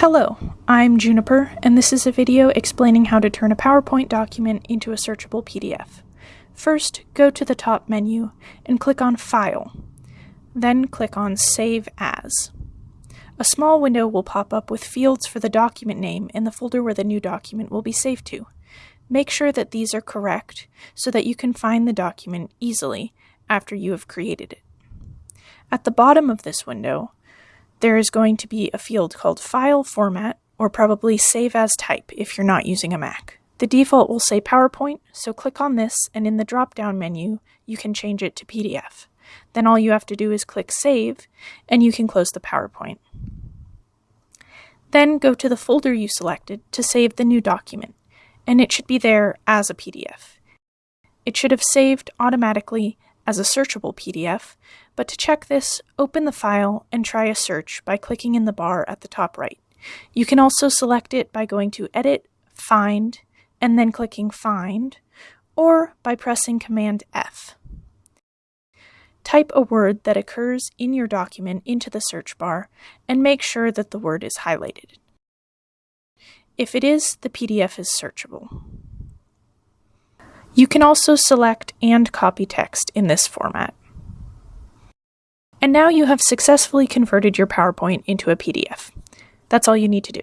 Hello, I'm Juniper, and this is a video explaining how to turn a PowerPoint document into a searchable PDF. First, go to the top menu and click on File. Then click on Save As. A small window will pop up with fields for the document name and the folder where the new document will be saved to. Make sure that these are correct so that you can find the document easily after you have created it. At the bottom of this window, there is going to be a field called File Format, or probably Save As Type if you're not using a Mac. The default will say PowerPoint, so click on this, and in the drop-down menu, you can change it to PDF. Then all you have to do is click Save, and you can close the PowerPoint. Then go to the folder you selected to save the new document, and it should be there as a PDF. It should have saved automatically as a searchable PDF, but to check this, open the file and try a search by clicking in the bar at the top right. You can also select it by going to Edit, Find, and then clicking Find, or by pressing Command F. Type a word that occurs in your document into the search bar and make sure that the word is highlighted. If it is, the PDF is searchable. You can also select and copy text in this format. And now you have successfully converted your PowerPoint into a PDF. That's all you need to do.